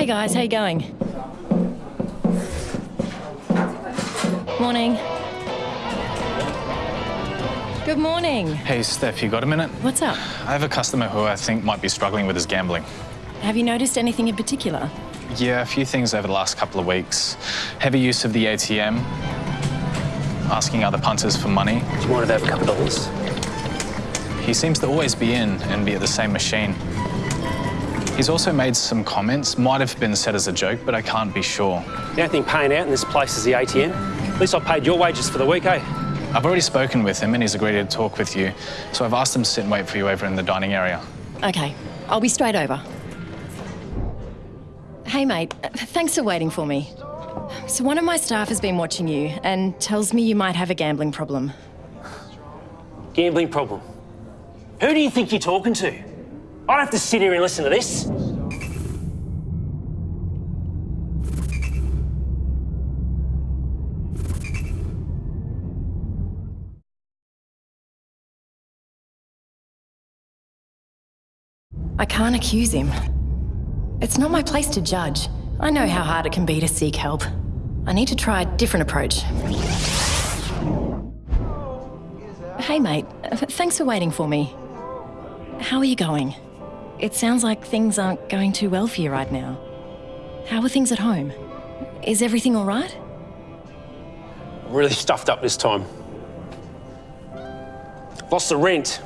Hey guys, how you going? Morning. Good morning. Hey, Steph, you got a minute? What's up? I have a customer who I think might be struggling with his gambling. Have you noticed anything in particular? Yeah, a few things over the last couple of weeks. Heavy use of the ATM, asking other punters for money. Do you mind if I have a couple of dollars? He seems to always be in and be at the same machine. He's also made some comments, might have been said as a joke, but I can't be sure. The only thing paying out in this place is the ATM. At least I paid your wages for the week, eh? I've already spoken with him and he's agreed to talk with you, so I've asked him to sit and wait for you over in the dining area. Okay, I'll be straight over. Hey mate, thanks for waiting for me. So one of my staff has been watching you and tells me you might have a gambling problem. Gambling problem. Who do you think you're talking to? I don't have to sit here and listen to this. I can't accuse him. It's not my place to judge. I know how hard it can be to seek help. I need to try a different approach. Hey mate, thanks for waiting for me. How are you going? It sounds like things aren't going too well for you right now. How are things at home? Is everything all right? I'm really stuffed up this time. Lost the rent.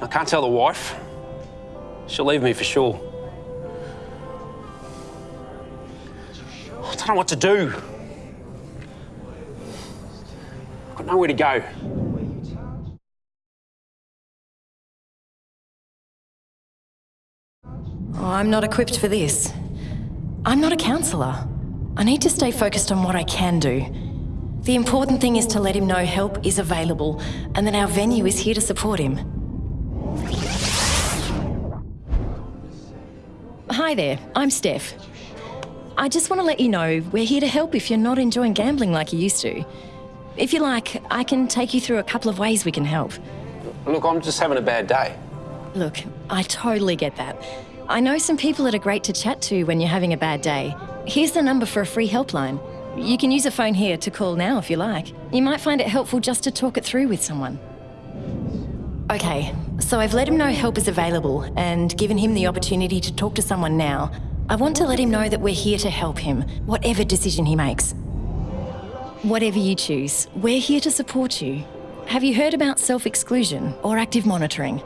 I can't tell the wife. She'll leave me for sure. I don't know what to do. I've got nowhere to go. Oh, I'm not equipped for this. I'm not a counsellor. I need to stay focused on what I can do. The important thing is to let him know help is available and that our venue is here to support him. Hi there, I'm Steph. I just want to let you know we're here to help if you're not enjoying gambling like you used to. If you like, I can take you through a couple of ways we can help. Look, I'm just having a bad day. Look, I totally get that. I know some people that are great to chat to when you're having a bad day. Here's the number for a free helpline. You can use a phone here to call now if you like. You might find it helpful just to talk it through with someone. Okay, so I've let him know help is available and given him the opportunity to talk to someone now. I want to let him know that we're here to help him, whatever decision he makes. Whatever you choose, we're here to support you. Have you heard about self-exclusion or active monitoring?